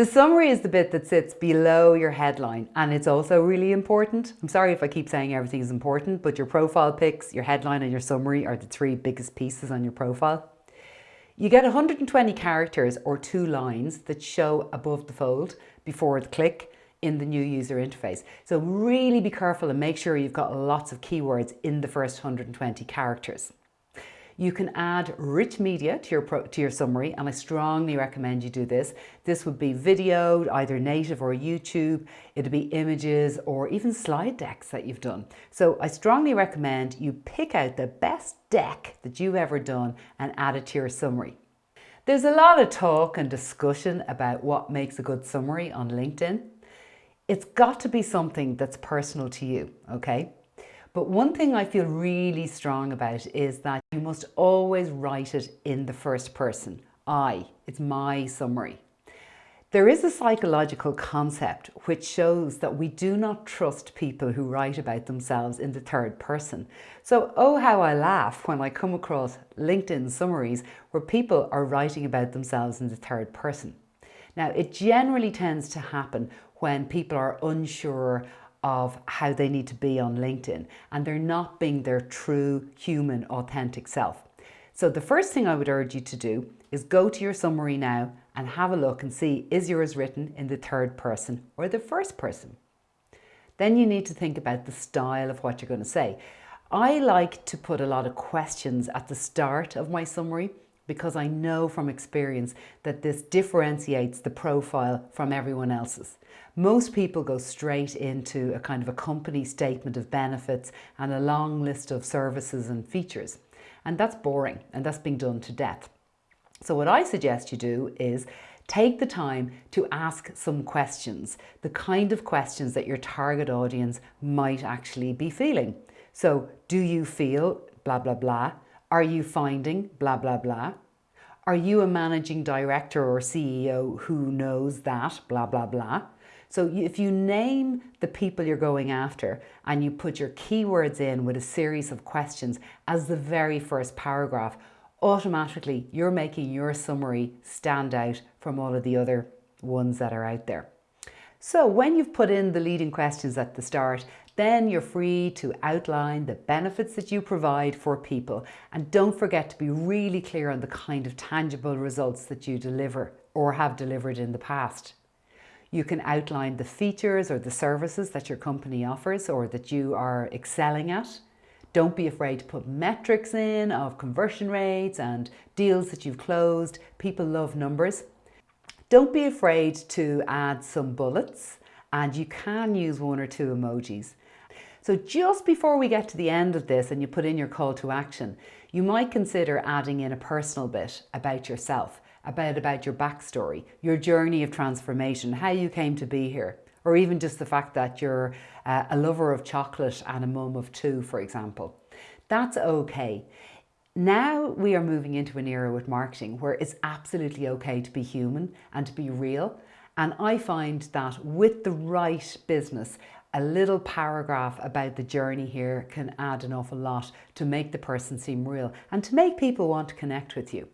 The summary is the bit that sits below your headline and it's also really important. I'm sorry if I keep saying everything is important, but your profile pics, your headline and your summary are the three biggest pieces on your profile. You get 120 characters or two lines that show above the fold before the click in the new user interface. So really be careful and make sure you've got lots of keywords in the first 120 characters. You can add rich media to your, to your summary and I strongly recommend you do this. This would be video, either native or YouTube. It'd be images or even slide decks that you've done. So I strongly recommend you pick out the best deck that you've ever done and add it to your summary. There's a lot of talk and discussion about what makes a good summary on LinkedIn. It's got to be something that's personal to you, okay? But one thing I feel really strong about is that you must always write it in the first person. I, it's my summary. There is a psychological concept which shows that we do not trust people who write about themselves in the third person. So, oh how I laugh when I come across LinkedIn summaries where people are writing about themselves in the third person. Now, it generally tends to happen when people are unsure of how they need to be on LinkedIn and they're not being their true human authentic self. So the first thing I would urge you to do is go to your summary now and have a look and see is yours written in the third person or the first person. Then you need to think about the style of what you're going to say. I like to put a lot of questions at the start of my summary because I know from experience that this differentiates the profile from everyone else's. Most people go straight into a kind of a company statement of benefits and a long list of services and features. And that's boring and that's being done to death. So what I suggest you do is take the time to ask some questions, the kind of questions that your target audience might actually be feeling. So do you feel blah, blah, blah? Are you finding blah, blah, blah? Are you a managing director or CEO who knows that blah, blah, blah? So if you name the people you're going after and you put your keywords in with a series of questions as the very first paragraph, automatically you're making your summary stand out from all of the other ones that are out there. So when you've put in the leading questions at the start, then you're free to outline the benefits that you provide for people. And don't forget to be really clear on the kind of tangible results that you deliver or have delivered in the past. You can outline the features or the services that your company offers or that you are excelling at. Don't be afraid to put metrics in of conversion rates and deals that you've closed. People love numbers. Don't be afraid to add some bullets and you can use one or two emojis. So just before we get to the end of this and you put in your call to action, you might consider adding in a personal bit about yourself, about, about your backstory, your journey of transformation, how you came to be here, or even just the fact that you're uh, a lover of chocolate and a mum of two, for example. That's okay. Now we are moving into an era with marketing where it's absolutely okay to be human and to be real. And I find that with the right business, a little paragraph about the journey here can add an awful lot to make the person seem real and to make people want to connect with you.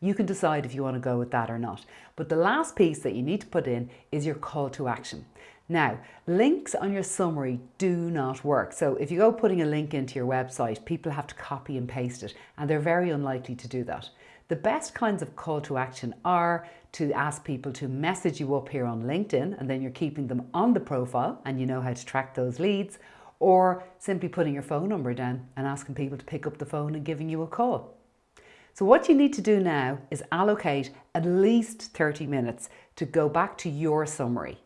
You can decide if you want to go with that or not. But the last piece that you need to put in is your call to action. Now, links on your summary do not work. So if you go putting a link into your website, people have to copy and paste it, and they're very unlikely to do that. The best kinds of call to action are to ask people to message you up here on LinkedIn, and then you're keeping them on the profile and you know how to track those leads, or simply putting your phone number down and asking people to pick up the phone and giving you a call. So what you need to do now is allocate at least 30 minutes to go back to your summary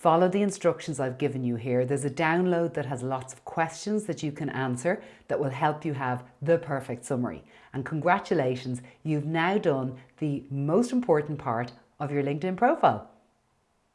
Follow the instructions I've given you here. There's a download that has lots of questions that you can answer that will help you have the perfect summary. And congratulations, you've now done the most important part of your LinkedIn profile.